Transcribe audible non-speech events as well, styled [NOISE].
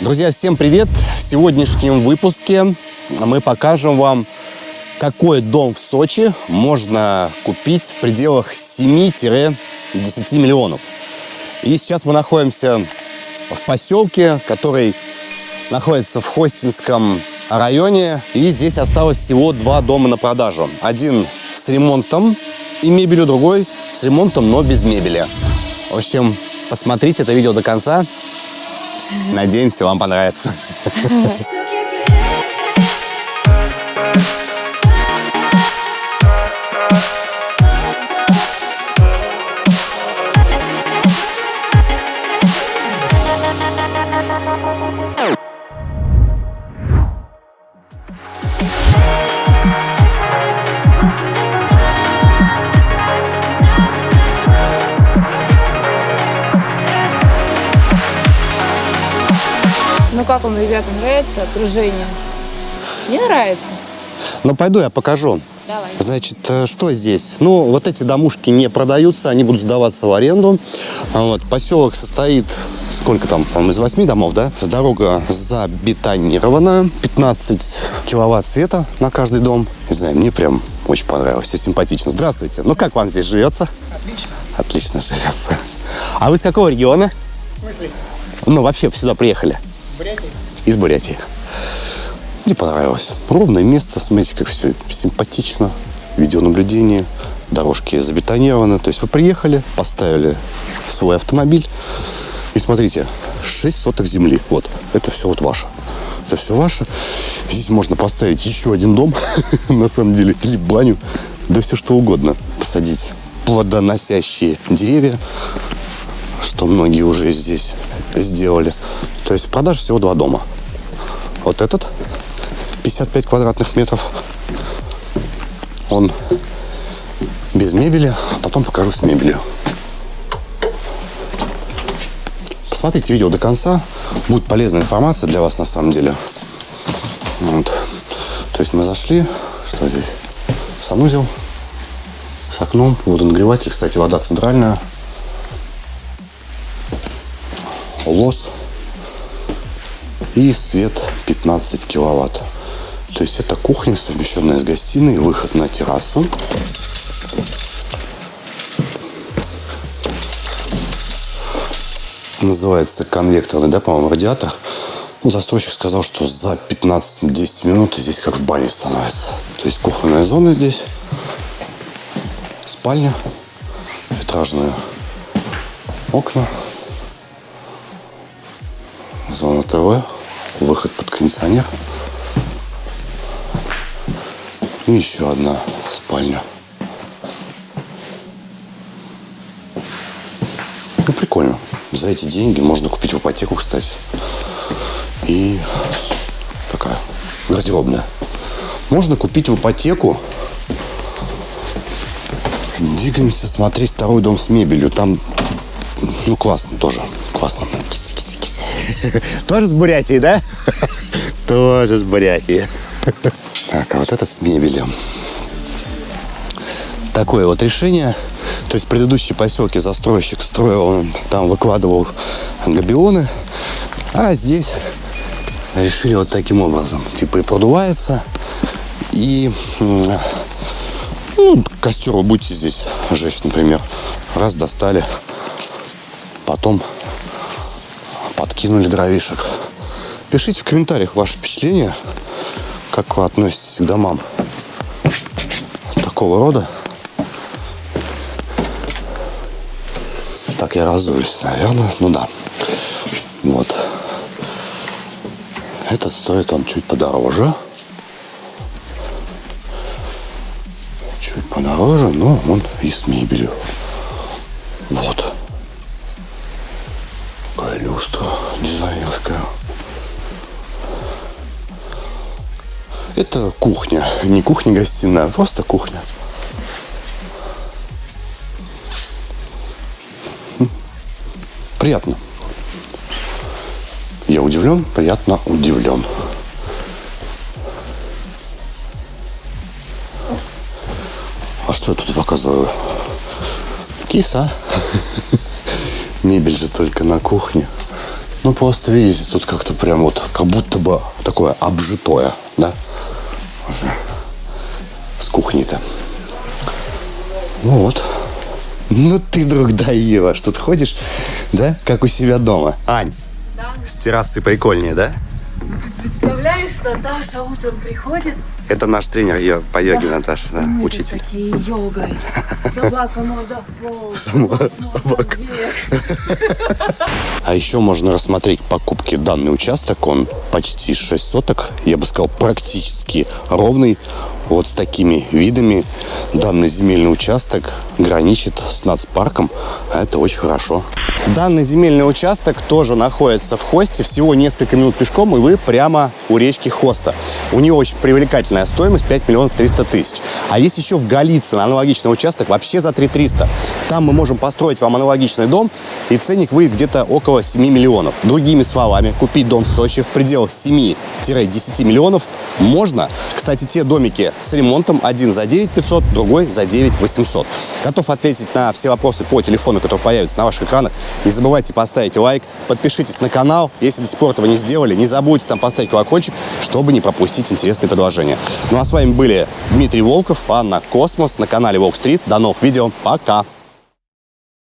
Друзья, всем привет! В сегодняшнем выпуске мы покажем вам, какой дом в Сочи можно купить в пределах 7-10 миллионов. И сейчас мы находимся в поселке, который находится в Хостинском районе. И здесь осталось всего два дома на продажу. Один с ремонтом и мебелью, другой с ремонтом, но без мебели. В общем, посмотрите это видео до конца. Надеемся, вам понравится. Ну как вам, ребята, нравится окружение? Мне нравится. Ну, пойду я покажу. Давай. Значит, э, что здесь? Ну, вот эти домушки не продаются, они будут сдаваться в аренду. А Вот, поселок состоит, сколько там, по-моему, из восьми домов, да? Дорога забетонирована, 15 киловатт света на каждый дом. Не знаю, мне прям очень понравилось, все симпатично. Здравствуйте. Ну, как вам здесь живется? Отлично. Отлично живется. А вы с какого региона? В смысле? Ну, вообще сюда приехали. Бурятии? Из Бурятии. Мне понравилось. Ровное место, смотрите, как все симпатично. Видеонаблюдение, дорожки забетонированы. То есть вы приехали, поставили свой автомобиль. И смотрите, 6 соток земли. Вот, это все вот ваше. Это все ваше. Здесь можно поставить еще один дом, [LAUGHS] на самом деле, или баню. Да все что угодно. Посадить плодоносящие деревья, что многие уже здесь сделали. То есть в продаже всего два дома. Вот этот 55 квадратных метров. Он без мебели, а потом покажу с мебелью. Посмотрите видео до конца. Будет полезная информация для вас на самом деле. Вот. То есть мы зашли. Что здесь? Санузел с окном, водонагреватель. Кстати, вода центральная. Лос. И свет 15 киловатт. То есть это кухня, совмещенная с гостиной, выход на террасу. Называется конвекторный, да, по-моему, радиатор. Ну, застройщик сказал, что за 15-10 минут здесь как в бане становится. То есть кухонная зона здесь, спальня, витражные окна, зона ТВ, выход под кондиционер. И еще одна спальня. Ну, прикольно. За эти деньги можно купить в ипотеку, кстати. И такая гардеробная. Можно купить в ипотеку. Двигаемся смотреть второй дом с мебелью. Там, ну, классно тоже. Классно. [LAUGHS] Тоже с Бурятии, да? [LAUGHS] Тоже с Бурятии. Так, а вот этот с мебелью. Такое вот решение. То есть предыдущие поселки застройщик строил, он там выкладывал габионы. А здесь решили вот таким образом. Типа и продувается, и ну, костер вы будете здесь жечь, например. Раз достали, потом подкинули дровишек. Пишите в комментариях ваши впечатления, как вы относитесь к домам такого рода. Так я разуюсь, наверное. Ну да. Вот. Этот стоит он чуть подороже. Чуть подороже, но он и с мебелью. Вот. Люстра дизайнерская. Это кухня. Не кухня-гостиная, а просто кухня. Приятно. Я удивлен, приятно удивлен. А что я тут показываю? Киса. [LAUGHS] Мебель же только на кухне. Ну, просто, видите, тут как-то прям вот, как будто бы такое обжитое, да? Уже с кухней-то. Ну вот. Ну ты, друг даешь, тут ходишь, да, как у себя дома. Ань, с террасы прикольнее, да? Представляешь, Наташа утром приходит, Это наш тренер ее по йоге, Наташа, да, мы учитель. такие йогой. [LAUGHS] Собака надо в пол. собака. [LAUGHS] А еще можно рассмотреть покупки данный участок. Он почти 6 соток. Я бы сказал, практически ровный. Вот с такими видами данный земельный участок граничит с нацпарком. А это очень хорошо. Данный земельный участок тоже находится в Хосте. Всего несколько минут пешком, и вы прямо у речки Хоста. У него очень привлекательная стоимость 5 миллионов 300 тысяч. А есть еще в Голицыно аналогичный участок вообще за 3 300. Там мы можем построить вам аналогичный дом, и ценник выйдет где-то около 7 миллионов. Другими словами, купить дом в Сочи в пределах 7-10 миллионов можно. Кстати, те домики с ремонтом, один за 9 500, другой за 9 800. Готов ответить на все вопросы по телефону, который появится на ваших экранах. Не забывайте поставить лайк, подпишитесь на канал. Если до сих пор этого не сделали, не забудьте там поставить колокольчик, чтобы не пропустить интересные предложения. Ну а с вами были Дмитрий Волков, Анна Космос на канале Волк Стрит. До новых видео. Пока!